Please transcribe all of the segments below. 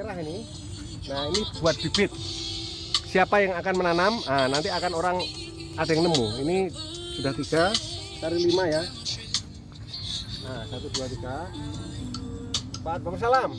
merah ini. Nah ini buat bibit. Siapa yang akan menanam? Nah, nanti akan orang ada yang nemu. Ini sudah tiga cari lima ya. Nah satu dua tiga. Empat bang salam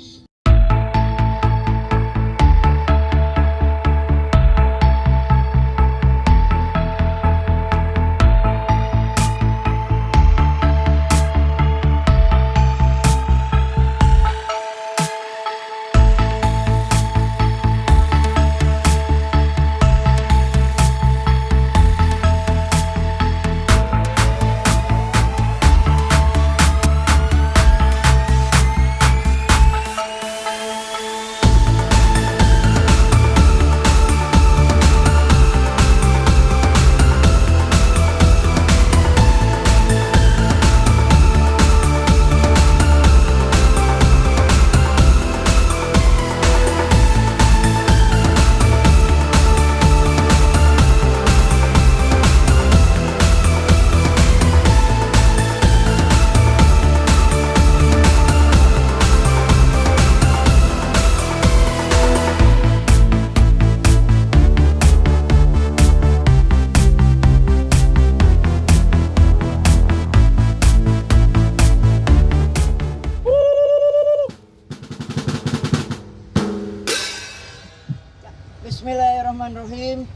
Bismillahirrahmanirrahim.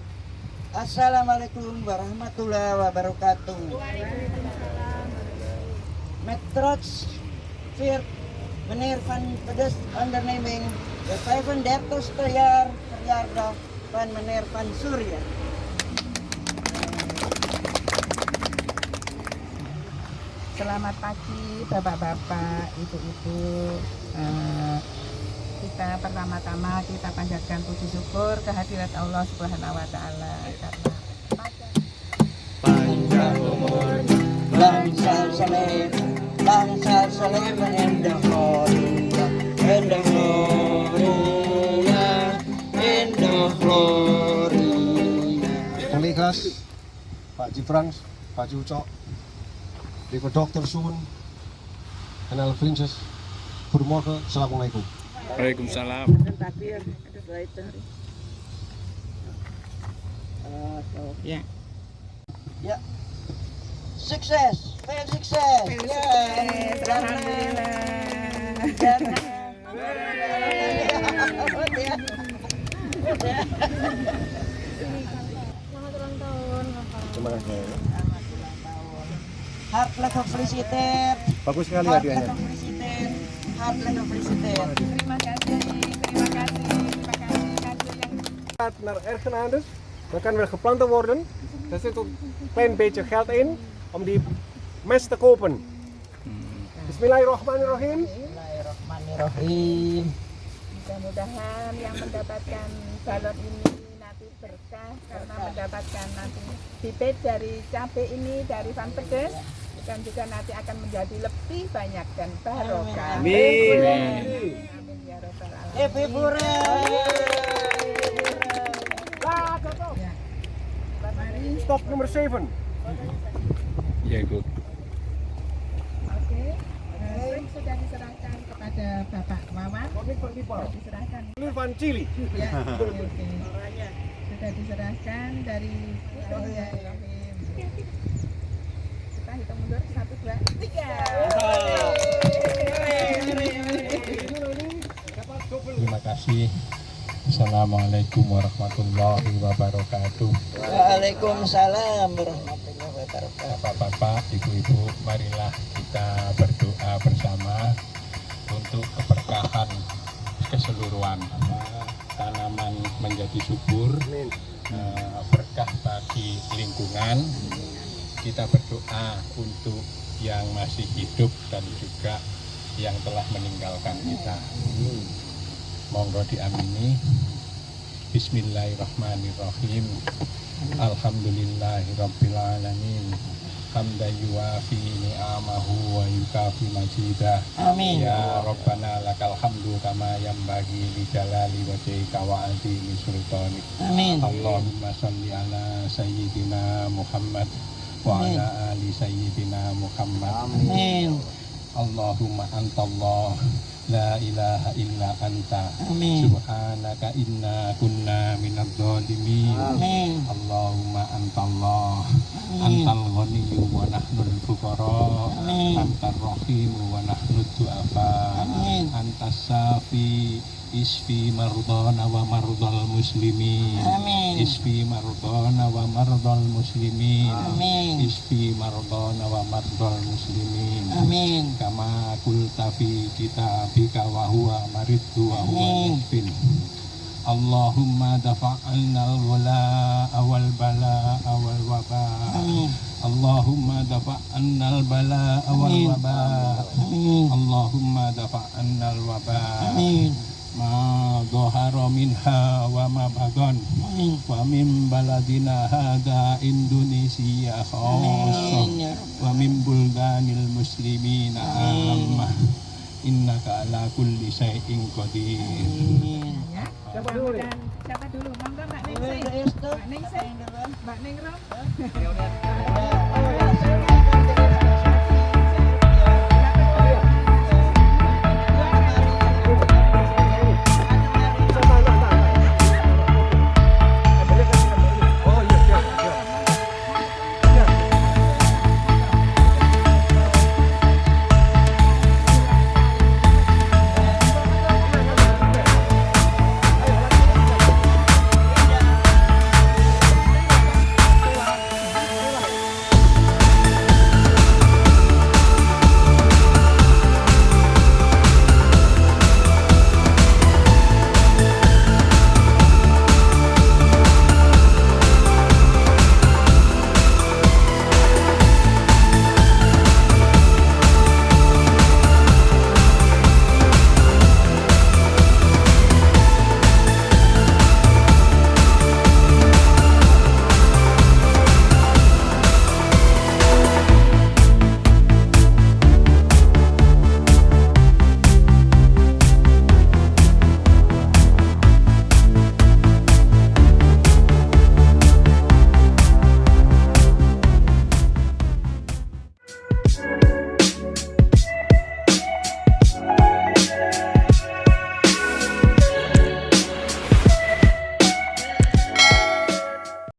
Assalamualaikum warahmatullahi wabarakatuh. Metrox Viert meneer van Pedes onderneming de 35ste jaar verjaardag van meneer Van Surya. Selamat pagi Bapak-bapak, Ibu-ibu. Eh, kita pertama-tama kita panjatkan puji syukur kehadirat Allah Subhanahu wa taala karena Panjang umur, langsar saleh, langsar saleh menendah Florida, endah Florida, endah Florida. collega's Pak Jifrans Pak Jucok lieve dokter en alle vriendjes goedemorgen assalamualaikum Waalaikumsalam. ya Ya. Sukses, veel sukses. Ya. terima kasih gefeliciteerd. bagus sekali hadiahnya gefeliciteerd. terima kasih gaat naar Ergenades, dan kan weer geplant worden. Daar zit ook een klein beetje geld in om die mest te kopen. Bismillahirrahmanirrahim. Bismillahirrahmanirrahim. mudah-mudahan yang mendapatkan balon ini nanti berkah karena mendapatkan nanti bibit dari cabai ini dari Van Pedes dan juga nanti akan menjadi lebih banyak dan barokah. Amin. Amin ya rabbal alamin. Stop nummer 7. Ya, Ibu. Oke, eh, sudah diserahkan kepada Bapak Wawan. Sudah diserahkan. Chili. Ya, oke, oke. Sudah diserahkan dari Bismillahirrahmanirrahim. Kita hitung mundur satu dua tiga. Terima kasih. Assalamualaikum warahmatullahi wabarakatuh. Waalaikumsalam warahmatullahi wabarakatuh. Bapak-bapak, ibu-ibu, marilah kita berdoa bersama untuk keberkahan keseluruhan tanaman menjadi subur, eh, berkah bagi lingkungan. Kita berdoa untuk yang masih hidup dan juga yang telah meninggalkan kita. Monggo diamini. Bismillahirrahmanirrahim. Alhamdulillahirabbil alamin. Hamdan yuafi ni'amahu wa yukafi majidah. Amin. Ya Rabbana lakal hamdu kama yambagi li jalali wajhika wa azimi sultanik. Amin. Allahumma salli ala sayyidina Muhammad wa Amin. ala ali sayyidina Muhammad. Amin. Allahumma antallah La ilaha illa anta Amin. Subhanaka inna kunna dhalimin Amin. Allahumma antallah Amin. Antal ghaniyyu wa nahnul fuqara. Antar rahimu wa nahnu du'afa. Antas safi Isfi mardana wa mardal muslimin Amin. Isfi mardana wa mardal muslimin Amin. Isfi mardana wa mardal muslimin Amin. Kama kulta fi kitabika wa huwa mariddu wa huwa yashfin Allahumma dafa'alna al-wala'a wal bala'a wal waba'a. Allahumma dafa'alna al-bala'a wal waba'a. Allahumma dafa'alna al-waba'a ma dhahara minha wa ma Amin. wa min baladina hada Indonesia Amin. Ya wa min buldanil muslimina ammah. Innaka ala kulli syai'in qadir Amin. Ya, mudah-mudahan siapa dulu? Monggo Mbak Ningsih. Restu. Mbak Ningsih. Mbak Ningrum. Ya.